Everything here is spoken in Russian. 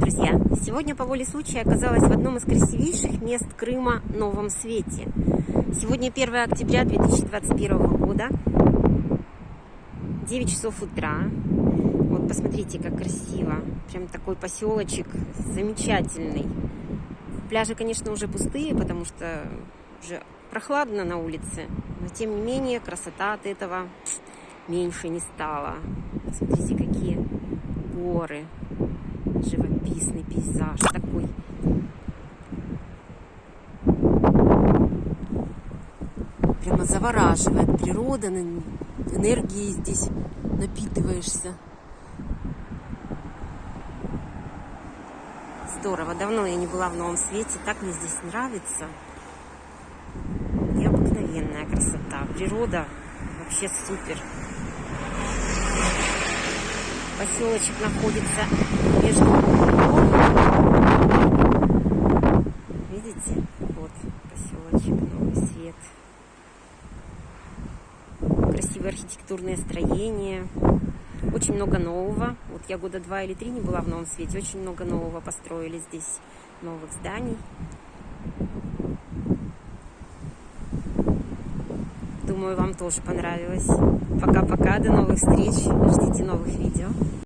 друзья! Сегодня по воле случая оказалась в одном из красивейших мест Крыма – Новом Свете. Сегодня 1 октября 2021 года, 9 часов утра. Вот посмотрите, как красиво. Прям такой поселочек замечательный. Пляжи, конечно, уже пустые, потому что уже прохладно на улице. Но тем не менее, красота от этого меньше не стала. Смотрите, какие горы живописный пейзаж такой. Прямо завораживает природа, энергией здесь напитываешься. Здорово, давно я не была в Новом Свете, так мне здесь нравится. Необыкновенная красота, природа вообще супер поселочек находится между Видите? Вот поселочек Новый Свет. Красивые архитектурные строения. Очень много нового. Вот я года два или три не была в Новом Свете. Очень много нового построили здесь. Новых зданий. Думаю, вам тоже понравилось. Пока-пока, до новых встреч. Ждите новых видео.